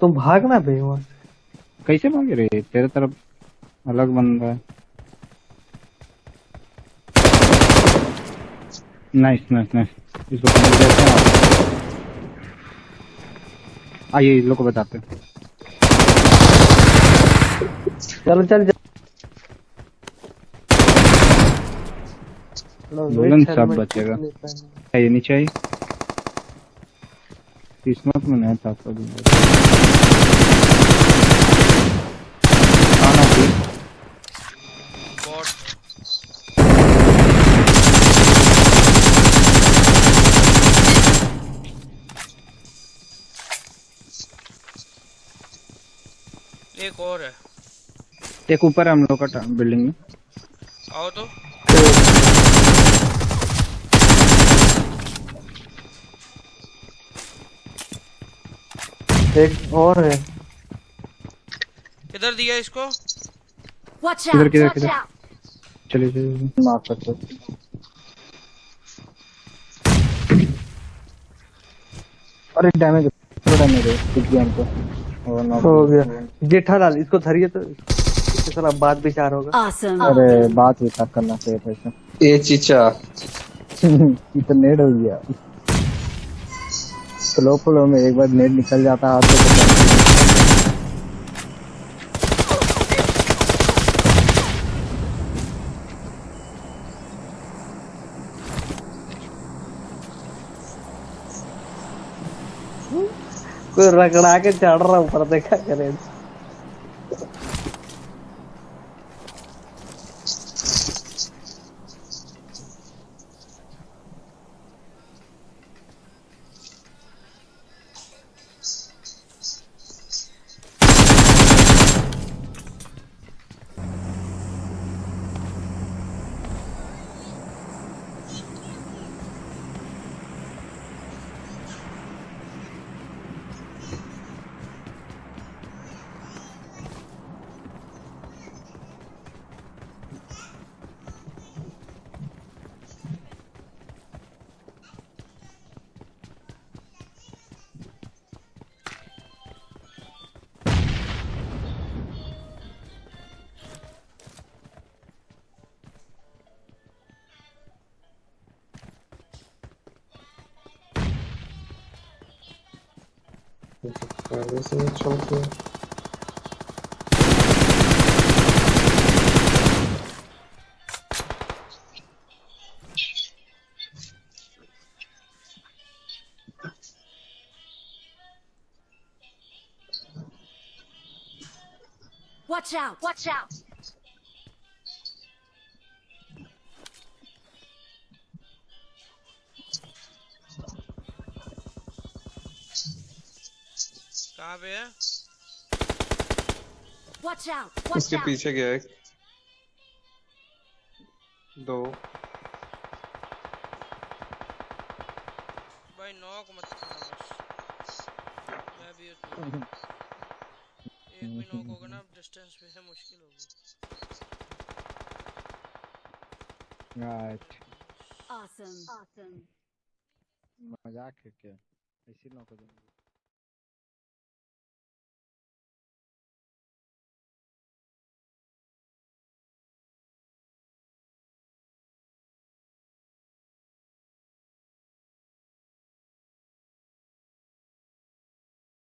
तुम भागना से कैसे भाग रहे तेरे तरफ़ अलग बन रहा है। नाइस नाइस नाइस इसको हैं आइए इन लोग को बताते हैं। चलो चल चल। सब बचेगा। पहना। नीचे आइए। में नहीं था आपका भी खाना भी एक और है। एक ऊपर हम लोग का बिल्डिंग में। आओ तो एक और है। किधर दिया इसको? किधर किधर किधर! चलिए चलिए मार सकते अरे डैमेज थोड़ा डैमेज है कुछ भी हमको हो गया। जेठालाल इसको धरिए तो इसके साला बात विचार होगा। Awesome! अरे बात विचार करना चाहिए था इसे। ए चीचा। तो नेट हो गया। फ्लो फ्लो में एक बार नेट निकल जाता है कोई रगड़ा के चढ़ रहा ऊपर देखा करे। पहले से ही चौंक गया। Watch out! Watch out! कहाँ पे है Watch out! Watch उसके out! पीछे गया एक दो भाई नॉक मत करना बस मैं भी हूँ। एक भी नॉक होगा ना डिस्टेंस पे है मुश्किल होगी राइट Awesome! Awesome! मज़ाक है क्या ऐसी नौकर